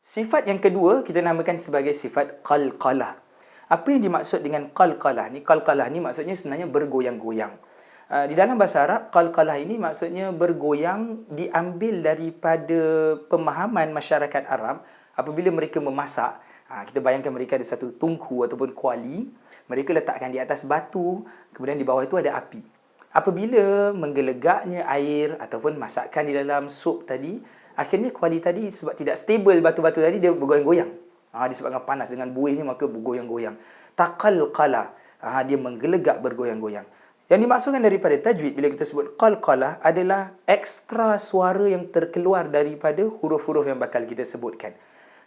Sifat yang kedua kita namakan sebagai sifat qalqalah. Apa yang dimaksud dengan qalqalah ni? Qalqalah ni maksudnya sebenarnya bergoyang-goyang. Uh, di dalam bahasa Arab, qalqalah ini maksudnya bergoyang diambil daripada pemahaman masyarakat Arab apabila mereka memasak. Uh, kita bayangkan mereka ada satu tungku ataupun kuali. Mereka letakkan di atas batu, kemudian di bawah itu ada api. Apabila menggelegaknya air ataupun masakan di dalam sup tadi, akhirnya kuali tadi sebab tidak stable batu-batu tadi dia bergoyang-goyang. Ha, disebabkan panas dengan buihnya maka bergoyang-goyang. Taqalqala. Ha, dia menggelegak bergoyang-goyang. Yang dimaksudkan daripada tajwid bila kita sebut qalqalah adalah ekstra suara yang terkeluar daripada huruf-huruf yang bakal kita sebutkan.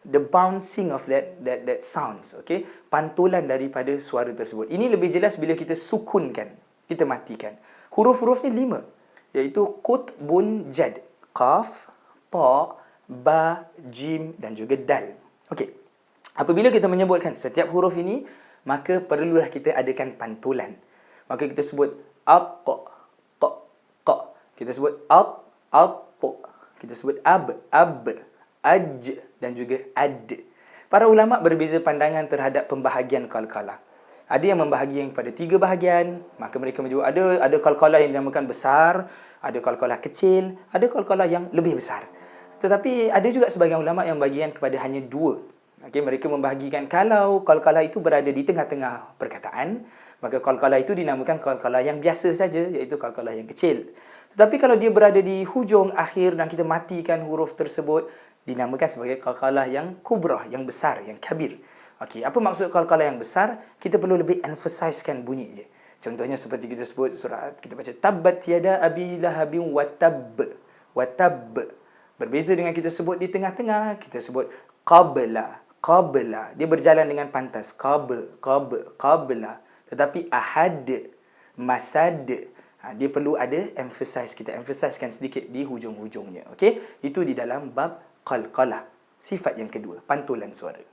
The bouncing of that that that sounds, okay? Pantulan daripada suara tersebut. Ini lebih jelas bila kita sukunkan, kita matikan. Huruf-hurufnya lima, iaitu qut bun jad, qaf, ta, ba, jim dan juga dal. Okey. Apabila kita menyebutkan setiap huruf ini, maka perlulah kita adakan pantulan. Maka kita sebut aq, q, q. Kita sebut aq, aq. Kita sebut ab, ab, aj dan juga ad. Para ulama berbeza pandangan terhadap pembahagian qalqalah. Ada yang membahagikan kepada tiga bahagian, maka mereka menyebut ada ada qalqalah yang dinamakan besar, ada qalqalah kecil, ada qalqalah yang lebih besar. Tetapi ada juga sebagian ulama yang bagian kepada hanya dua. Okay, mereka membahagikan kalau qalqalah itu berada di tengah-tengah perkataan, maka qalqalah itu dinamakan qalqalah yang biasa saja, iaitu qalqalah yang kecil. Tetapi kalau dia berada di hujung akhir dan kita matikan huruf tersebut, dinamakan sebagai qalqalah yang kubrah, yang besar, yang kabir. Okey, apa maksud qalqalah yang besar? Kita perlu lebih emphasizekan bunyi je. Contohnya seperti kita sebut surat kita baca tabbat yada abi lahabin wa tab wa tab Berbeza dengan kita sebut di tengah-tengah, kita sebut qabla, qabla. Dia berjalan dengan pantas. Qab, qab, qabla. Tetapi ahad, masad, ha, dia perlu ada emphasize. Kita emphasizekan sedikit di hujung-hujungnya. Okey? Itu di dalam bab qalqalah. Sifat yang kedua, pantulan suara.